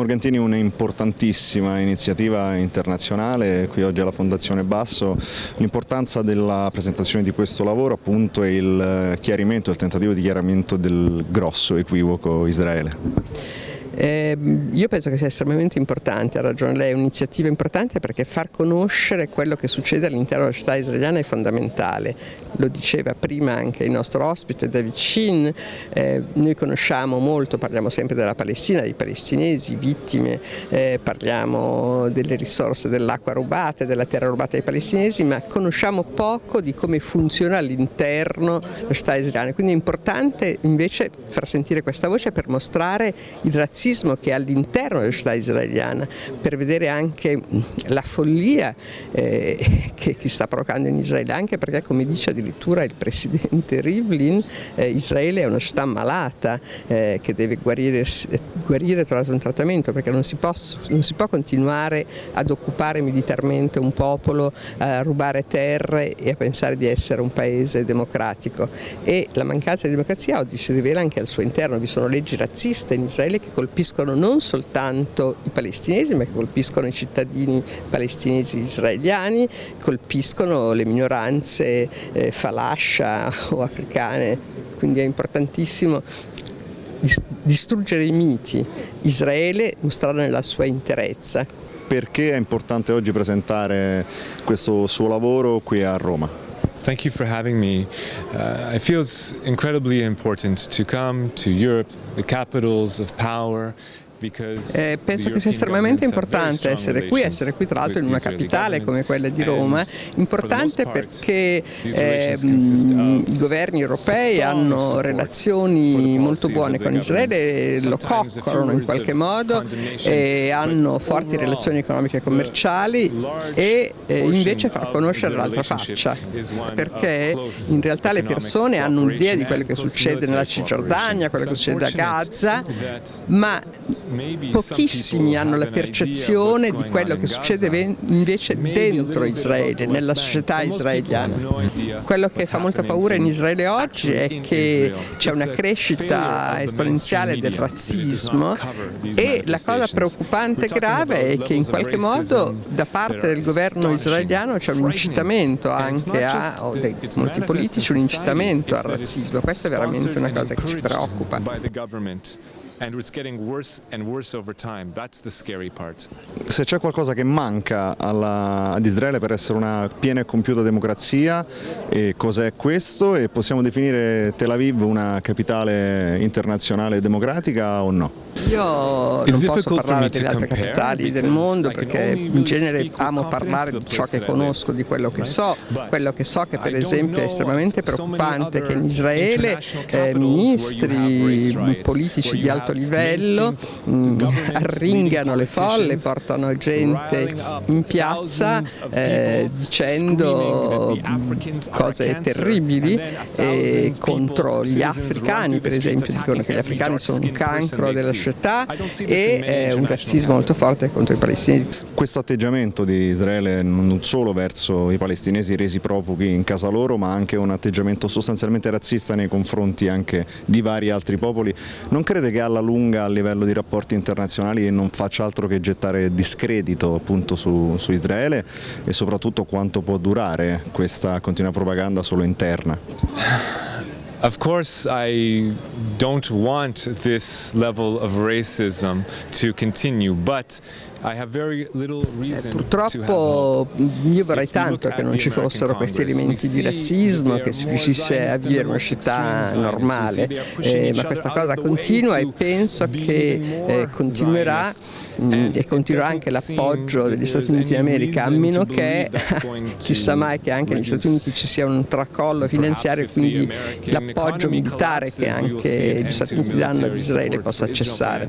Morgantini un'importantissima iniziativa internazionale, qui oggi alla Fondazione Basso, l'importanza della presentazione di questo lavoro appunto è il chiarimento, il tentativo di chiarimento del grosso equivoco Israele. Eh, io penso che sia estremamente importante, ha ragione lei, è un'iniziativa importante perché far conoscere quello che succede all'interno della città israeliana è fondamentale, lo diceva prima anche il nostro ospite David Shin, eh, noi conosciamo molto, parliamo sempre della Palestina, dei palestinesi, vittime, eh, parliamo delle risorse dell'acqua rubata, della terra rubata ai palestinesi, ma conosciamo poco di come funziona all'interno la città israeliana, quindi è importante invece far sentire questa voce per mostrare il razzismo razzismo che all'interno della società israeliana, per vedere anche la follia eh, che, che, sta provocando in Israele, anche perché come dice addirittura il presidente Rivlin, eh, Israele è una città malata eh, che deve guarire, guarire trovare un trattamento perché non si, può, non si può continuare ad occupare militarmente un popolo, a rubare terre e a pensare di essere un paese democratico. E la mancanza di democrazia oggi si rivela anche al suo interno, vi sono leggi razziste in Israele che colpiscono colpiscono non soltanto i palestinesi ma che colpiscono i cittadini palestinesi israeliani, colpiscono le minoranze eh, falascia o africane, quindi è importantissimo distruggere i miti, Israele mostrare la sua interezza. Perché è importante oggi presentare questo suo lavoro qui a Roma? Thank you for having me. Uh, I feel it's incredibly important to come to Europe, the capitals of power, Eh, penso che sia estremamente importante essere qui, essere qui tra l'altro in una capitale come quella di Roma, importante perché eh, i governi europei hanno relazioni molto buone con Israele, lo coccolano in qualche modo, e hanno forti relazioni economiche e commerciali e eh, invece far conoscere l'altra faccia, perché in realtà le persone hanno un'idea di quello che succede nella Cisgiordania, quello che succede a Gaza, ma pochissimi hanno la percezione di quello che succede invece dentro Israele, nella società israeliana. Quello che fa molta paura in Israele oggi è che c'è una crescita esponenziale del razzismo e la cosa preoccupante e grave è che in qualche modo da parte del governo israeliano c'è un incitamento anche a, o dei molti politici, un incitamento al razzismo. Questa è veramente una cosa che ci preoccupa worse and worse over time. That's the scary part. Se c'è qualcosa che manca alla, ad Israele per essere una piena e compiuta democrazia, cos'è questo? E possiamo definire Tel Aviv una capitale internazionale democratica o no? Io non posso parlare delle altre capitali del mondo perché in genere amo parlare di ciò che conosco, di quello che so. Quello che so che per esempio è estremamente preoccupante che in Israele eh, ministri politici di alto livello mh, mm, arringano le folle, portano gente in piazza eh, dicendo cose terribili eh, contro gli africani per esempio, dicono che gli africani sono un cancro della società e eh, un razzismo molto forte contro i palestinesi. Questo atteggiamento di Israele non solo verso i palestinesi resi profughi in casa loro ma anche un atteggiamento sostanzialmente razzista nei confronti anche di vari altri popoli, non crede che alla lunga a livello di rapporti internazionali non faccia altro che gettare discredito appunto su, su Israele e soprattutto quanto può durare questa continua propaganda solo interna? Of course I don't want this level of racism to continue, but eh, purtroppo io vorrei tanto che non ci fossero questi elementi di razzismo, che si riuscisse a vivere una città normale, eh, ma questa cosa continua e penso che eh, continuerà e continuerà anche l'appoggio degli Stati Uniti d'America, a meno che chissà mai che anche negli Stati Uniti ci sia un tracollo finanziario e quindi l'appoggio militare che anche gli Stati Uniti danno ad Israele possa cessare.